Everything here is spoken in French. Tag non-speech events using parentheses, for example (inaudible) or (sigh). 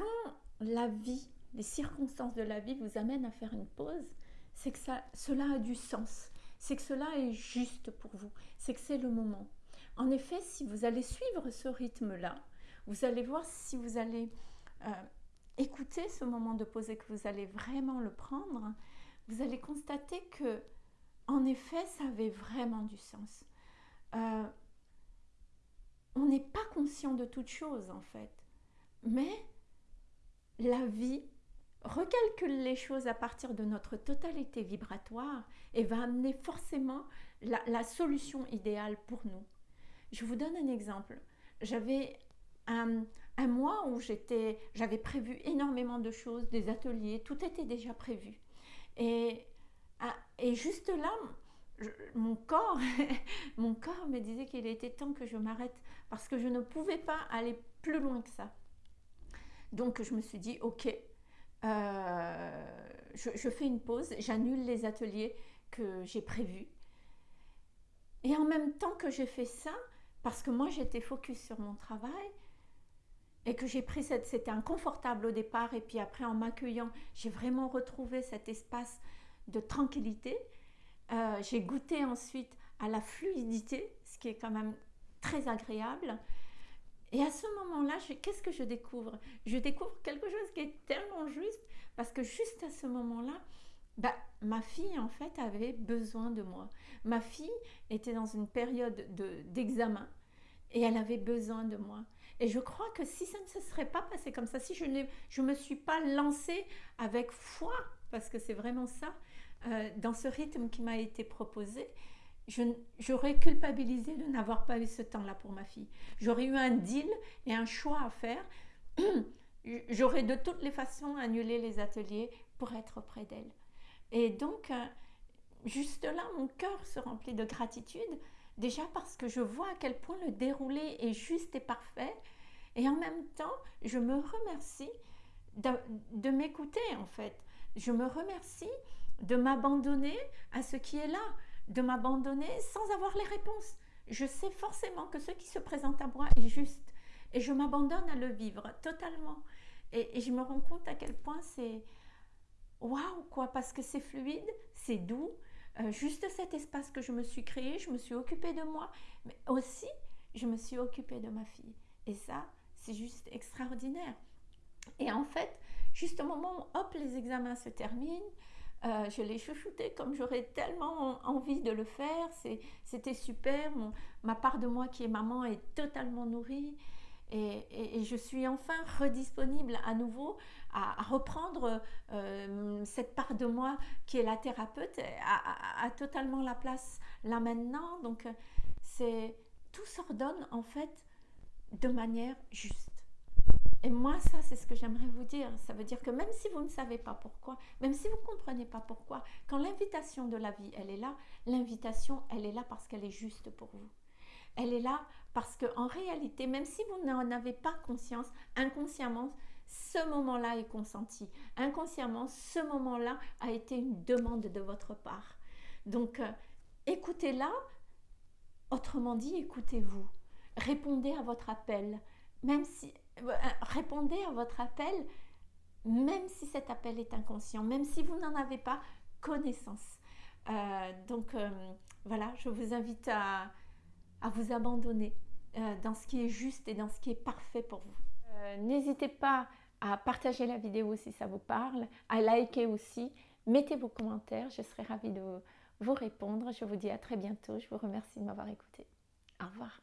quand la vie, les circonstances de la vie vous amènent à faire une pause, c'est que cela a du sens, c'est que cela est juste pour vous, c'est que c'est le moment. En effet, si vous allez suivre ce rythme-là, vous allez voir si vous allez euh, écouter ce moment de pause et que vous allez vraiment le prendre, vous allez constater que, en effet, ça avait vraiment du sens. Euh, on n'est pas conscient de toute chose en fait, mais la vie recalcule les choses à partir de notre totalité vibratoire et va amener forcément la, solution idéale pour nous. Je vous donne un exemple. J'avais un, mois où j'avais prévu énormément de choses, des ateliers, tout était déjà prévu. Et, juste là, mon corps, (laughs) mon corps me disait qu'il était temps que je m'arrête parce que je ne pouvais pas aller plus loin que ça. Donc je me suis dit, ok, euh, je, fais une pause, j'annule les ateliers que j'ai prévus. Et en même temps que j'ai fait ça, parce que moi j'étais focus sur mon travail, et que j'ai pris cette, c'était inconfortable au départ, et puis après en m'accueillant, j'ai vraiment retrouvé cet espace de tranquillité. Euh, j'ai goûté ensuite à la fluidité, ce qui est quand même très agréable. Et à ce moment-là, qu'est-ce que je découvre? Je découvre quelque chose qui est tellement juste, parce que juste à ce moment-là, bah, ma fille, en fait, avait besoin de moi. Ma fille était dans une période d'examen et elle avait besoin de moi. Et je crois que si ça ne se serait pas passé comme ça, si je ne me suis pas lancée avec foi, parce que c'est vraiment ça, euh, dans ce rythme qui m'a été proposé, j'aurais culpabilisé de n'avoir pas eu ce temps-là pour ma fille. J'aurais eu un deal et un choix à faire. (clears throat) J'aurais de toutes les façons annulé les ateliers pour être auprès d'elle. Et donc, euh, juste là, mon cœur se remplit de gratitude, déjà parce que je vois à quel point le déroulé est juste et parfait. Et en même temps, je me remercie de, de m'écouter, en fait. Je me remercie de m'abandonner à ce qui est là de m'abandonner sans avoir les réponses. Je sais forcément que ce qui se présente à moi est juste et je m'abandonne à le vivre totalement. Et, je me rends compte à quel point c'est waouh quoi, parce que c'est fluide, c'est doux. Euh, juste cet espace que je me suis créé, je me suis occupée de moi, mais aussi je me suis occupée de ma fille. Et ça, c'est juste extraordinaire. Et en fait, juste au moment où hop, les examens se terminent, euh, je l'ai chouchouté comme j'aurais tellement envie de le faire. C'était super. ma part de moi qui est maman est totalement nourrie. Et, je suis enfin redisponible à nouveau à, reprendre euh, cette part de moi qui est la thérapeute, à, totalement la place là maintenant. Donc, tout s'ordonne en fait de manière juste. Et moi, ça, c'est ce que j'aimerais vous dire. Ça veut dire que même si vous ne savez pas pourquoi, même si vous ne comprenez pas pourquoi, quand l'invitation de la vie, elle est là, l'invitation, elle est là parce qu'elle est juste pour vous. Elle est là parce qu'en réalité, même si vous n'en avez pas conscience, inconsciemment, ce moment-là est consenti. Inconsciemment, ce moment-là a été une demande de votre part. Donc, euh, écoutez-la. Autrement dit, écoutez-vous. Répondez à votre appel. Même si répondez à votre appel, même si cet appel est inconscient, même si vous n'en avez pas connaissance. Euh, donc euh, voilà, je vous invite à, vous abandonner dans ce qui est juste et dans ce qui est parfait pour vous. N'hésitez pas à partager la vidéo si ça vous parle, à liker aussi, mettez vos commentaires, je serai ravie de vous répondre. Je vous dis à très bientôt, je vous remercie de m'avoir écouté. Au revoir.